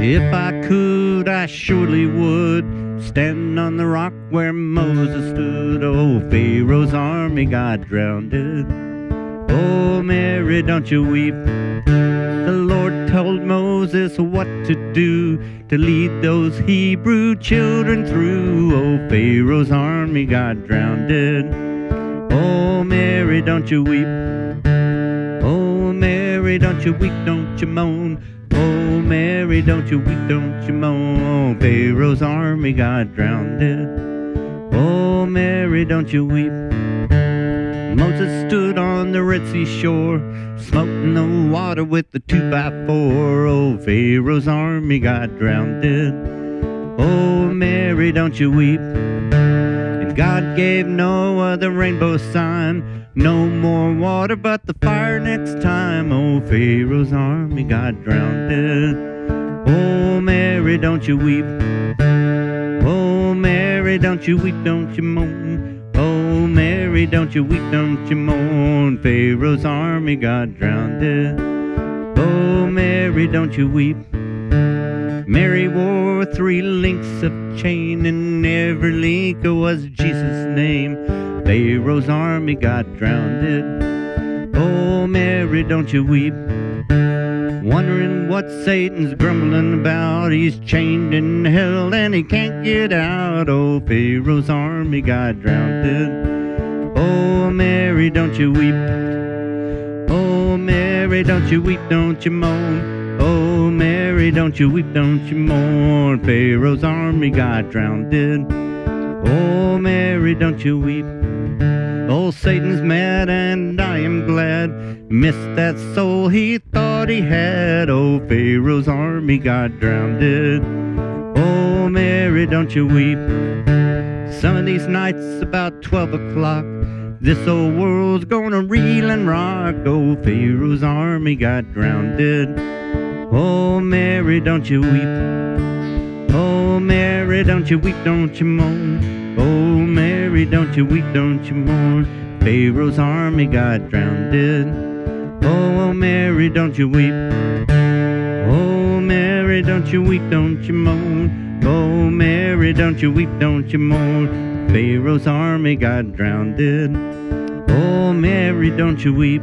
If I could, I surely would stand on the rock where Moses stood. Oh, Pharaoh's army got drowned. Oh, Mary, don't you weep. The Lord told Moses what to do to lead those Hebrew children through. Oh, Pharaoh's army got drowned. Oh, Mary, don't you weep. Oh, Mary, don't you weep, don't you moan. Oh, Mary, don't you weep, don't you moan. Oh, Pharaoh's army got drowned. Oh, Mary, don't you weep. Moses stood on the Red Sea shore, smoking the water with the two by four. Oh, Pharaoh's army got drowned. Oh, Mary, don't you weep. God gave Noah the rainbow sign. No more water but the fire next time. Oh, Pharaoh's army got drowned. Oh, Mary, don't you weep. Oh, Mary, don't you weep, don't you moan. Oh, Mary, don't you weep, don't you moan. Pharaoh's army got drowned. Oh, Mary, don't you weep. Mary wore three links of chain, and every link was Jesus' name. Pharaoh's army got drowned. Oh, Mary, don't you weep. Wondering what Satan's grumbling about. He's chained in hell and he can't get out. Oh, Pharaoh's army got drowned. Oh, Mary, don't you weep. Oh, Mary, don't you weep, don't you moan. Mary, don't you weep, don't you mourn. Pharaoh's army got drowned. Oh, Mary, don't you weep. Oh, Satan's mad and I am glad. Missed that soul he thought he had. Oh, Pharaoh's army got drowned. Oh, Mary, don't you weep. Some of these nights about 12 o'clock. This old world's gonna reel and rock. Oh, Pharaoh's army got drowned. Oh, Mary, don't you weep. Oh, Mary, don't you weep, don't you moan. Oh, Mary, don't you weep, don't you mourn. Pharaoh's army got drowned. Oh, Mary, don't you weep. Oh, Mary, don't you weep, don't you moan. Oh, Mary, don't you weep, don't you mourn. Pharaoh's army got drowned. Oh, Mary, don't you weep.